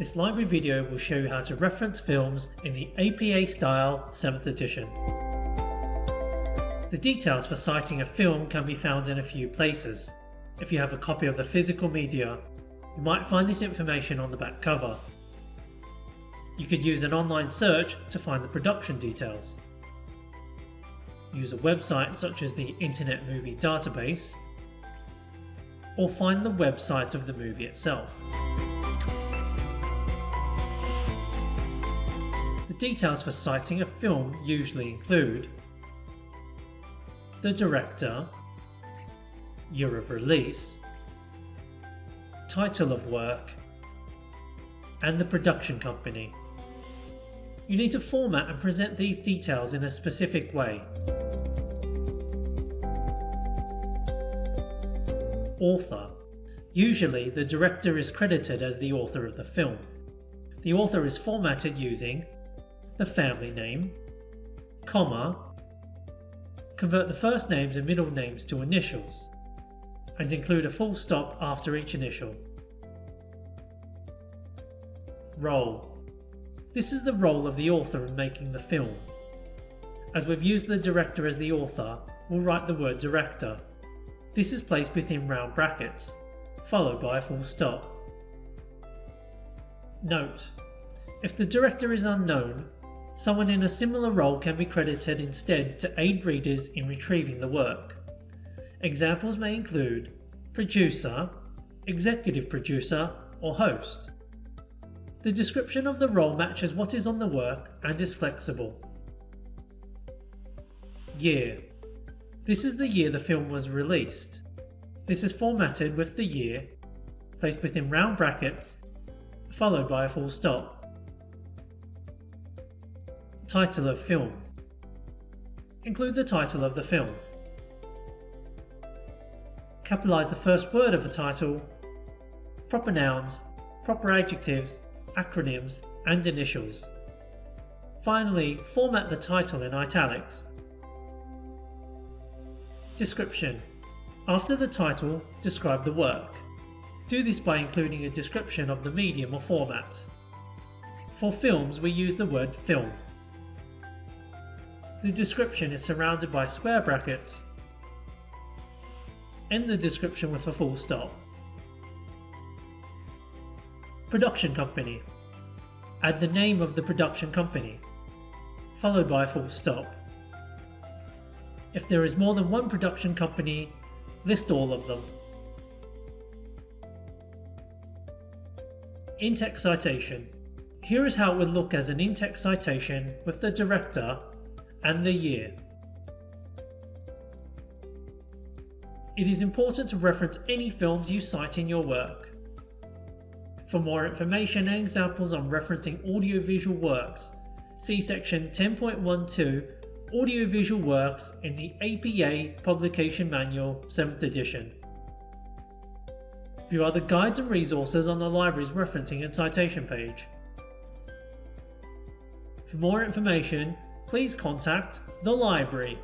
This library video will show you how to reference films in the APA style 7th edition. The details for citing a film can be found in a few places. If you have a copy of the physical media, you might find this information on the back cover. You could use an online search to find the production details. Use a website such as the Internet Movie Database, or find the website of the movie itself. Details for citing a film usually include the director, year of release, title of work, and the production company. You need to format and present these details in a specific way. Author. Usually the director is credited as the author of the film. The author is formatted using the family name, comma, convert the first names and middle names to initials, and include a full stop after each initial. Role. This is the role of the author in making the film. As we've used the director as the author, we'll write the word director. This is placed within round brackets, followed by a full stop. Note: If the director is unknown, someone in a similar role can be credited instead to aid readers in retrieving the work. Examples may include producer, executive producer, or host. The description of the role matches what is on the work and is flexible. Year. This is the year the film was released. This is formatted with the year, placed within round brackets, followed by a full stop. Title of film. Include the title of the film. Capitalize the first word of the title, proper nouns, proper adjectives, acronyms, and initials. Finally, format the title in italics. Description. After the title, describe the work. Do this by including a description of the medium or format. For films, we use the word film. The description is surrounded by square brackets. End the description with a full stop. Production company. Add the name of the production company, followed by a full stop. If there is more than one production company, list all of them. In-text citation. Here is how it would look as an in-text citation with the director and the year. It is important to reference any films you cite in your work. For more information and examples on referencing audiovisual works, see section 10.12 Audiovisual Works in the APA Publication Manual 7th edition. View other guides and resources on the library's referencing and citation page. For more information, please contact the library.